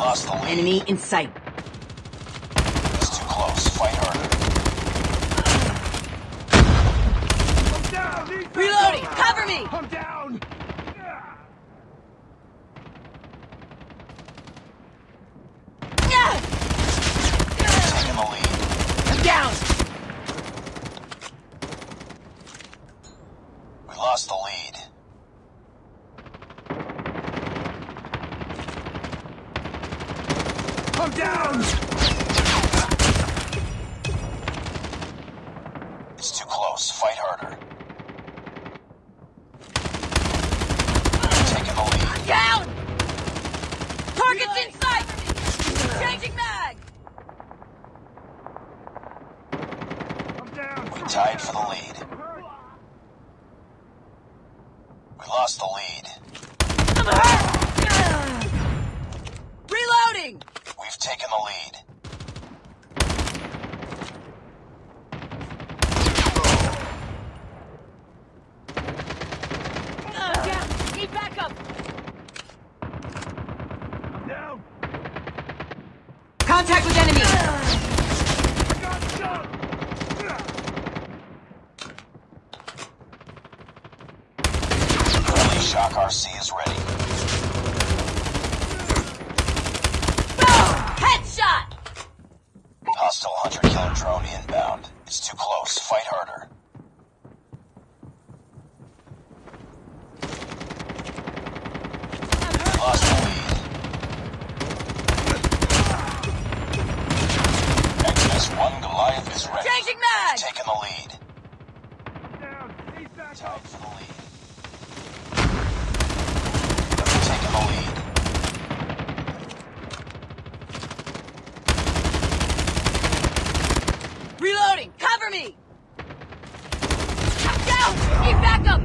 lost the lead. Enemy in sight. It's too close. Fight harder. I'm down! Need backup! Reloading! Cover me! I'm down! Ah! Taking the lead. I'm down! We lost the lead. I'm down! It's too close. Fight harder. Taking the lead. Down! Target's in sight! Changing mag! I'm down! We tied for the lead. We lost the lead. Taken the lead. I'm down! Need backup! I'm down! Contact with enemy! I got shot! Shock RC is ready. Boom! Headshot! Hostile hunter killer drone inbound. It's too close. Fight harder. We lost the lead. XS-1 Goliath is ready. Changing mag! Taking the lead. Reloading! Cover me! Down! Need backup!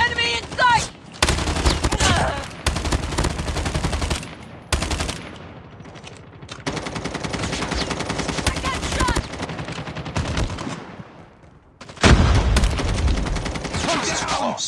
Enemy in sight! I got shot! It's too close.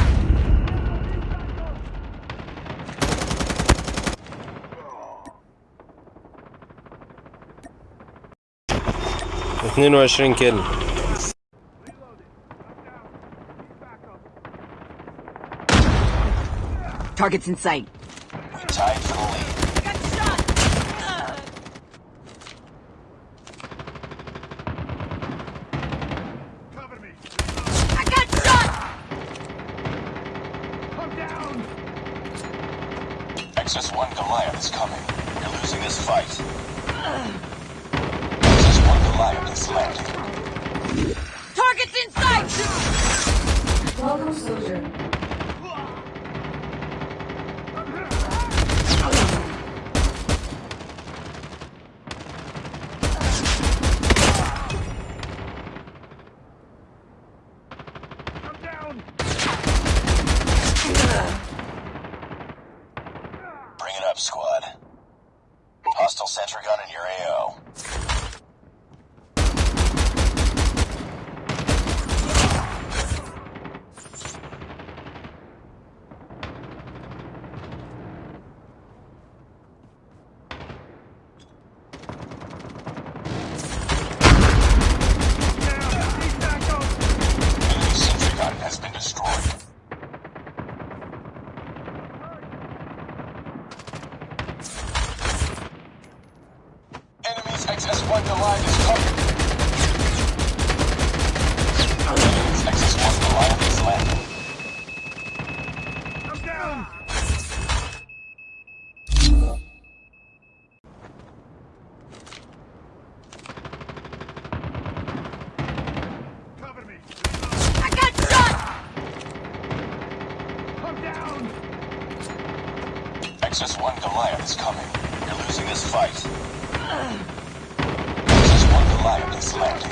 22 كيلو Targets in sight. We tied for the lead. I got shot! Uh. Cover me. I got shot! I'm down! XS-1 Goliath is coming. You're losing this fight. Uh. Goliath is landing. Target's in sight! Welcome, soldier. I'm down! Bring it up, squad. Hostile sentry gun in your AO. Down! Need backup! Enemy sentry gun has been destroyed. Enemy's XS-1 Goliath is coming. Enemy's XS-1 Goliath is landing. I'm down! Cover me! I got shot! I'm down! XS-1 Goliath is coming. You're losing this fight. Target's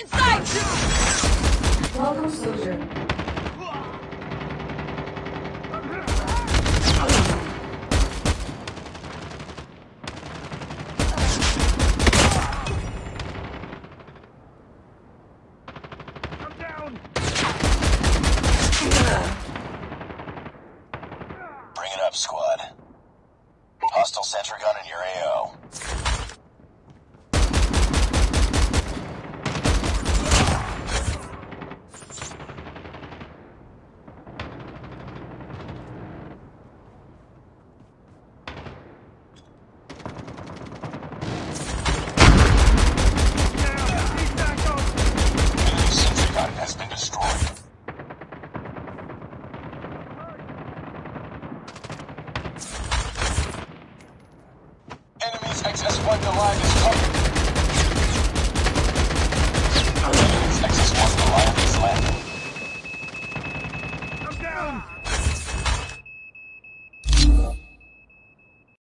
in sight! Welcome, soldier. Bring it up, squad. Hostile sentry gun in your AO.